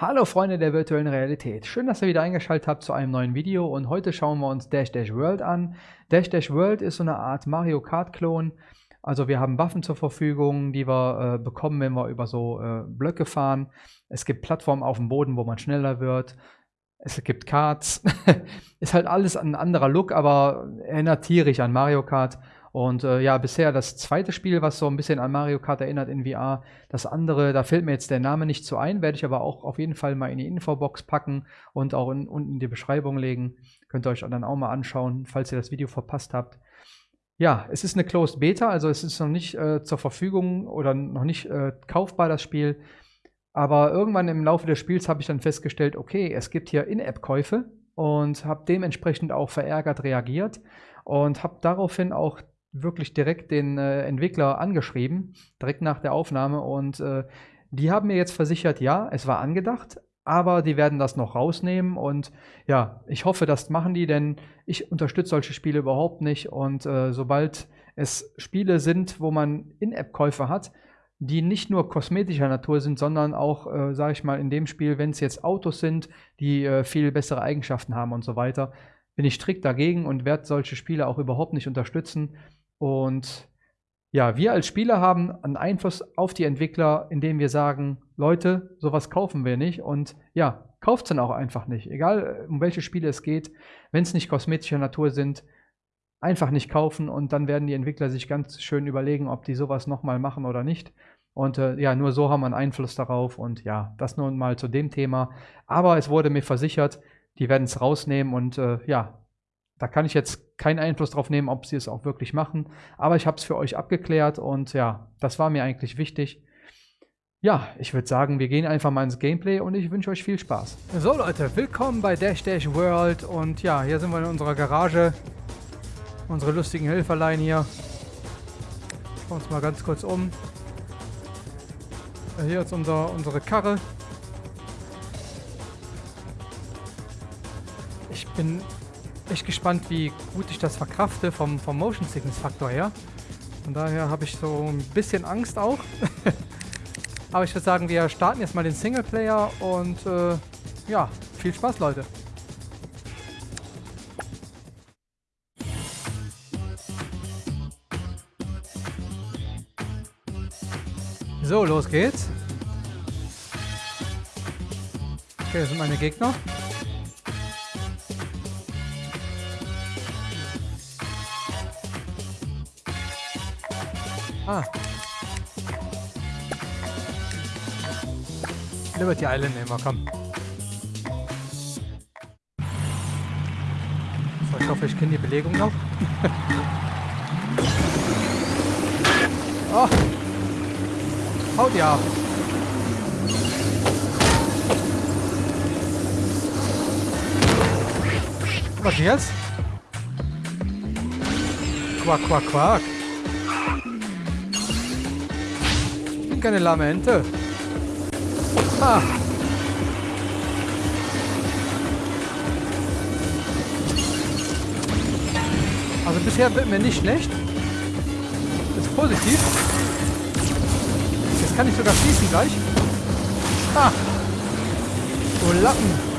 Hallo Freunde der virtuellen Realität. Schön, dass ihr wieder eingeschaltet habt zu einem neuen Video und heute schauen wir uns Dash Dash World an. Dash Dash World ist so eine Art Mario Kart Klon. Also wir haben Waffen zur Verfügung, die wir äh, bekommen, wenn wir über so äh, Blöcke fahren. Es gibt Plattformen auf dem Boden, wo man schneller wird. Es gibt Karts. ist halt alles ein anderer Look, aber erinnert tierisch an Mario Kart. Und äh, ja, bisher das zweite Spiel, was so ein bisschen an Mario Kart erinnert in VR. Das andere, da fällt mir jetzt der Name nicht so ein, werde ich aber auch auf jeden Fall mal in die Infobox packen und auch in, unten in die Beschreibung legen. Könnt ihr euch dann auch mal anschauen, falls ihr das Video verpasst habt. Ja, es ist eine Closed Beta, also es ist noch nicht äh, zur Verfügung oder noch nicht äh, kaufbar, das Spiel. Aber irgendwann im Laufe des Spiels habe ich dann festgestellt, okay, es gibt hier In-App-Käufe und habe dementsprechend auch verärgert reagiert und habe daraufhin auch wirklich direkt den äh, Entwickler angeschrieben, direkt nach der Aufnahme. Und äh, die haben mir jetzt versichert, ja, es war angedacht, aber die werden das noch rausnehmen. Und ja, ich hoffe, das machen die, denn ich unterstütze solche Spiele überhaupt nicht. Und äh, sobald es Spiele sind, wo man In-App-Käufe hat, die nicht nur kosmetischer Natur sind, sondern auch, äh, sage ich mal, in dem Spiel, wenn es jetzt Autos sind, die äh, viel bessere Eigenschaften haben und so weiter, bin ich strikt dagegen und werde solche Spiele auch überhaupt nicht unterstützen. Und ja, wir als Spieler haben einen Einfluss auf die Entwickler, indem wir sagen, Leute, sowas kaufen wir nicht. Und ja, kauft es dann auch einfach nicht. Egal, um welche Spiele es geht, wenn es nicht kosmetischer Natur sind, einfach nicht kaufen und dann werden die Entwickler sich ganz schön überlegen, ob die sowas nochmal machen oder nicht. Und äh, ja, nur so haben wir einen Einfluss darauf. Und ja, das nun mal zu dem Thema. Aber es wurde mir versichert, die werden es rausnehmen und äh, ja, da kann ich jetzt keinen Einfluss drauf nehmen, ob sie es auch wirklich machen. Aber ich habe es für euch abgeklärt und ja, das war mir eigentlich wichtig. Ja, ich würde sagen, wir gehen einfach mal ins Gameplay und ich wünsche euch viel Spaß. So Leute, willkommen bei Dash Dash World und ja, hier sind wir in unserer Garage. Unsere lustigen Helferlein hier. Schauen uns mal ganz kurz um. Hier ist unser, unsere Karre. Ich bin echt gespannt, wie gut ich das verkrafte vom, vom Motion Sickness Faktor her. Von daher habe ich so ein bisschen Angst auch. Aber ich würde sagen, wir starten jetzt mal den Singleplayer und äh, ja, viel Spaß, Leute. So, los geht's. Okay, das sind meine Gegner. Ah. Liberty Island nehmen wir, komm. So, ich hoffe, ich kenne die Belegung noch. oh! Haut ihr ab! Was jetzt? Quack, quack, quack. Bin keine lahme Ente. Ah. Also bisher wird mir nicht schlecht. Ist positiv. Jetzt kann ich sogar schießen gleich. Ah. Du Lappen.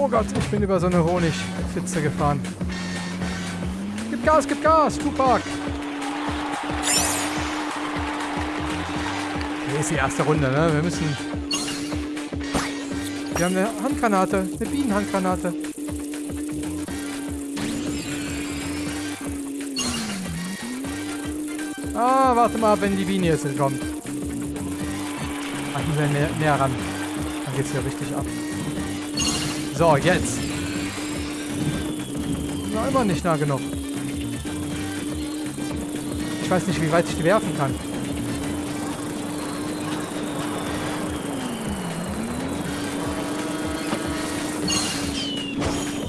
Oh Gott, ich bin über so eine Honigpfütze gefahren. Gib Gas, gib Gas, Tupac! Hier ist die erste Runde, ne? Wir müssen... Wir haben eine Handgranate, eine Bienenhandgranate. Ah, warte mal, wenn die Biene jetzt kommt. Ach, muss näher, näher ran. Dann geht's hier richtig ab. So, jetzt. Na, immer nicht nah genug. Ich weiß nicht, wie weit ich die werfen kann.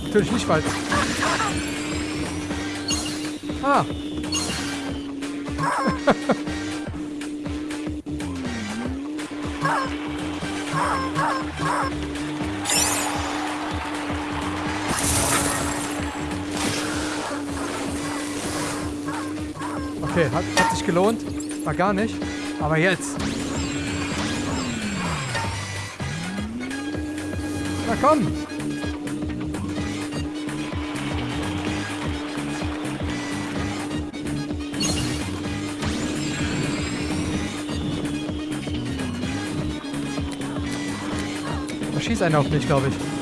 Natürlich nicht weit. Ah. Okay, hat, hat sich gelohnt. War gar nicht. Aber jetzt. Na komm. Da schießt einer auf mich, glaube ich.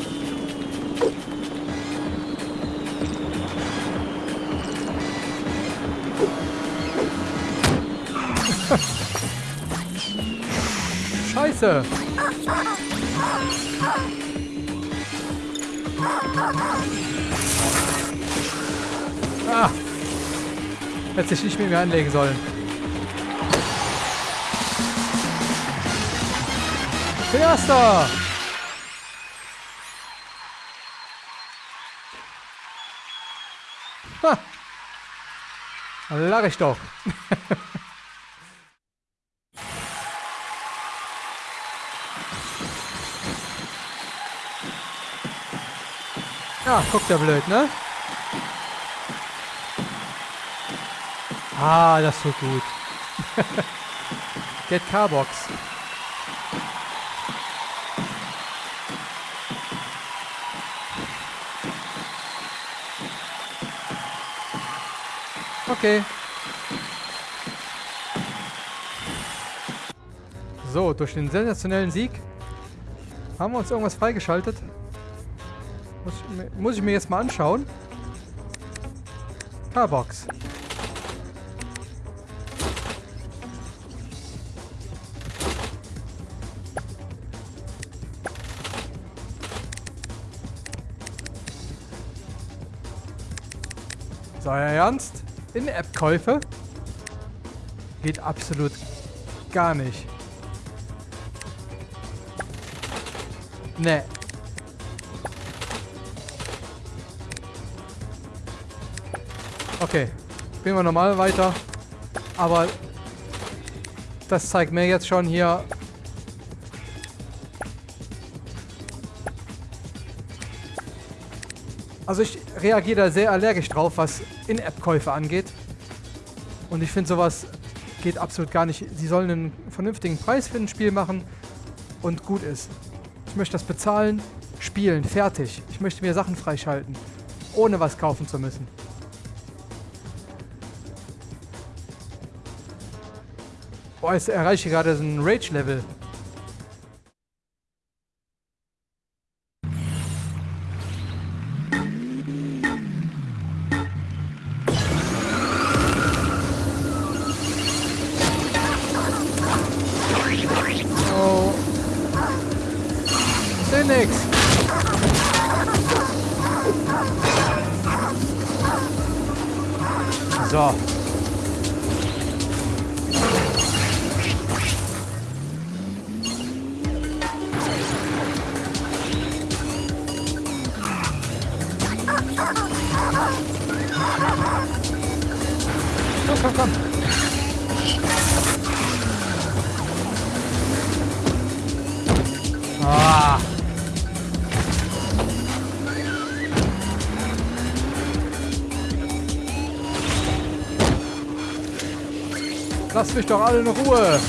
Scheiße. Ah. Hätte sich nicht mit mir anlegen sollen. Erster! Ha! Lach ich doch. Ja, guckt der blöd, ne? Ah, das tut gut. Get Carbox. Okay. So, durch den sensationellen Sieg haben wir uns irgendwas freigeschaltet. Muss ich, muss ich mir jetzt mal anschauen. Carbox. So, Euer Ernst? In-App-Käufe? Geht absolut gar nicht. Nee. Okay. Spielen wir normal weiter. Aber das zeigt mir jetzt schon hier... Also ich reagiere da sehr allergisch drauf, was In-App-Käufe angeht. Und ich finde sowas geht absolut gar nicht. Sie sollen einen vernünftigen Preis für ein Spiel machen und gut ist. Ich möchte das bezahlen, spielen, fertig. Ich möchte mir Sachen freischalten, ohne was kaufen zu müssen. Boah, jetzt erreiche ich gerade so ein Rage-Level. Oh. So. Lasst mich doch alle in Ruhe.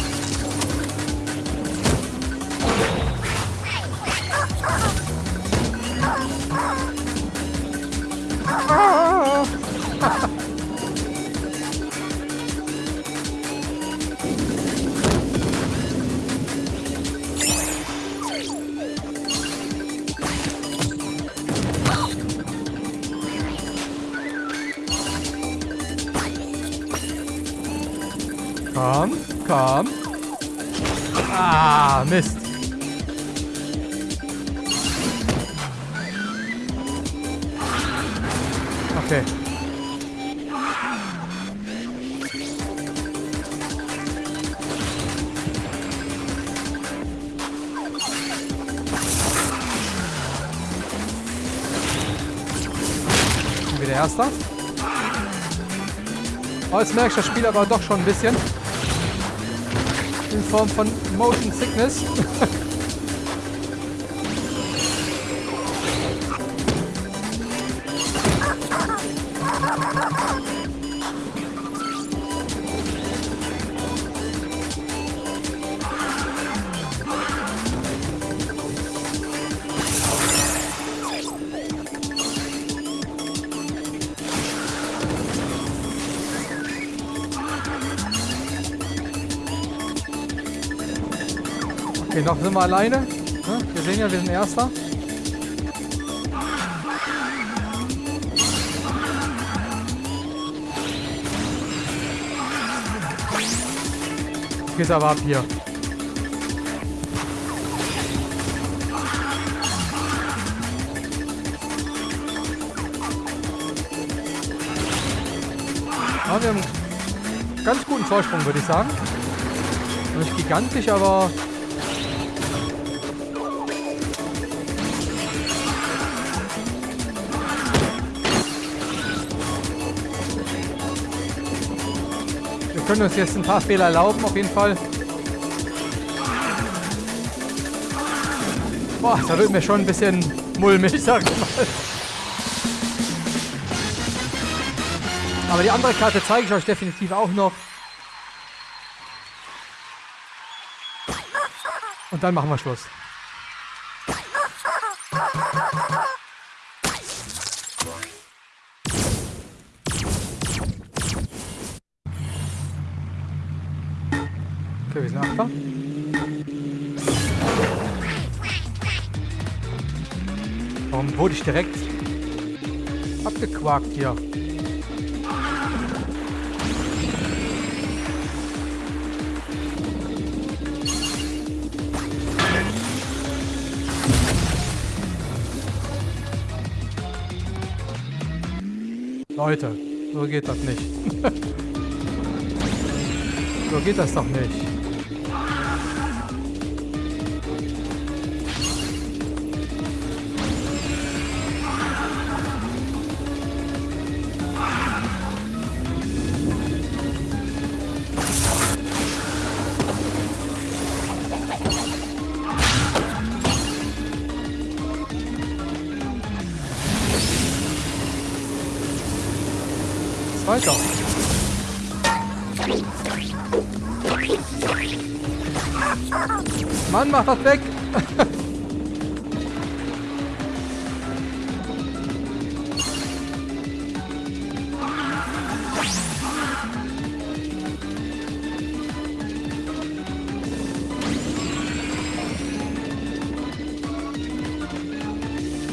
Komm, komm. Ah, Mist. Okay. Wieder erster. Oh, jetzt merke ich das Spiel aber doch schon ein bisschen. In Form von Motion Sickness. Okay, noch sind wir alleine. Ne? Wir sehen ja, wir sind Erster. Geht aber ab hier. Ja, wir haben einen ganz guten Vorsprung, würde ich sagen. Nicht gigantisch, aber... können uns jetzt ein paar Fehler erlauben, auf jeden Fall. Boah, da wird mir schon ein bisschen mulmig, sag ich mal. Aber die andere Karte zeige ich euch definitiv auch noch. Und dann machen wir Schluss. Achter. Warum wurde ich direkt abgequakt hier? Leute, so geht das nicht. so geht das doch nicht. Weiter. Mann, mach das weg!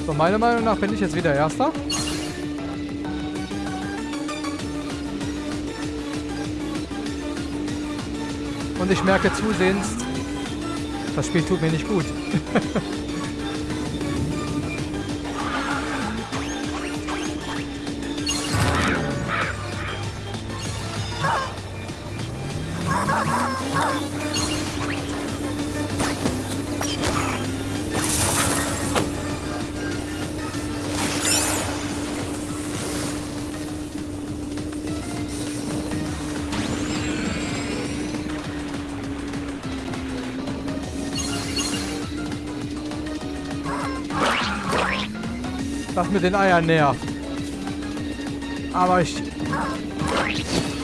So, meiner Meinung nach bin ich jetzt wieder Erster. Und ich merke zusehends, das Spiel tut mir nicht gut. Das mit den Eiern näher. Aber ich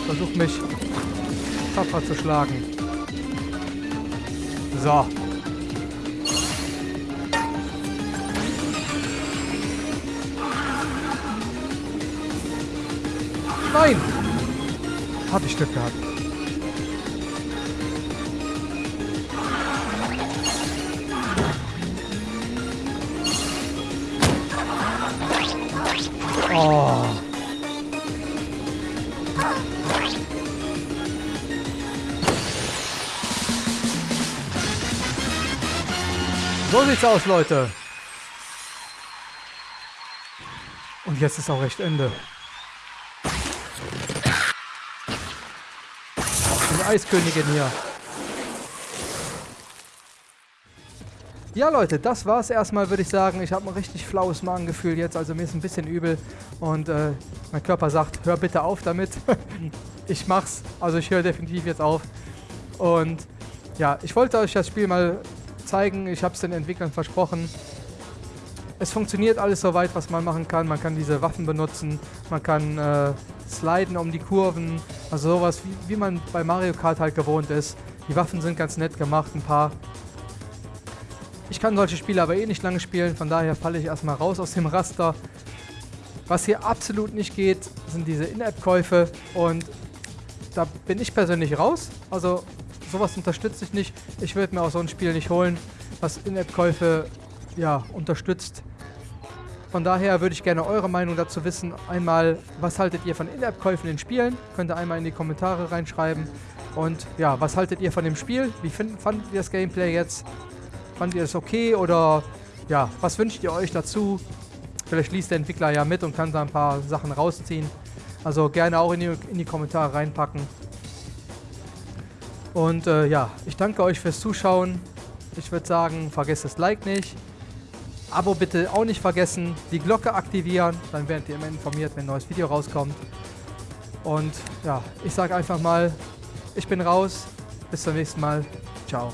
versuche mich tapfer zu schlagen. So. Nein! Hab ich Glück gehabt. So sieht's aus, Leute. Und jetzt ist auch recht Ende. Die Eiskönigin hier. Ja Leute, das war's erstmal, würde ich sagen. Ich habe ein richtig flaues Magengefühl jetzt, also mir ist ein bisschen übel. Und äh, mein Körper sagt, hör bitte auf damit. ich mach's, also ich höre definitiv jetzt auf. Und ja, ich wollte euch das Spiel mal zeigen. Ich habe es den Entwicklern versprochen. Es funktioniert alles soweit, was man machen kann. Man kann diese Waffen benutzen, man kann äh, sliden um die Kurven, also sowas, wie, wie man bei Mario Kart halt gewohnt ist. Die Waffen sind ganz nett gemacht, ein paar ich kann solche Spiele aber eh nicht lange spielen, von daher falle ich erstmal raus aus dem Raster. Was hier absolut nicht geht, sind diese In-App-Käufe und da bin ich persönlich raus. Also sowas unterstütze ich nicht. Ich würde mir auch so ein Spiel nicht holen, was In-App-Käufe ja, unterstützt. Von daher würde ich gerne eure Meinung dazu wissen. Einmal, was haltet ihr von In-App-Käufen in Spielen? Könnt ihr einmal in die Kommentare reinschreiben. Und ja, was haltet ihr von dem Spiel? Wie find, fandet ihr das Gameplay jetzt? Fandet ihr es okay oder ja, was wünscht ihr euch dazu? Vielleicht liest der Entwickler ja mit und kann da ein paar Sachen rausziehen. Also gerne auch in die, in die Kommentare reinpacken. Und äh, ja, ich danke euch fürs Zuschauen. Ich würde sagen, vergesst das Like nicht. Abo bitte auch nicht vergessen, die Glocke aktivieren, dann werdet ihr immer informiert, wenn ein neues Video rauskommt. Und ja, ich sage einfach mal, ich bin raus. Bis zum nächsten Mal. Ciao.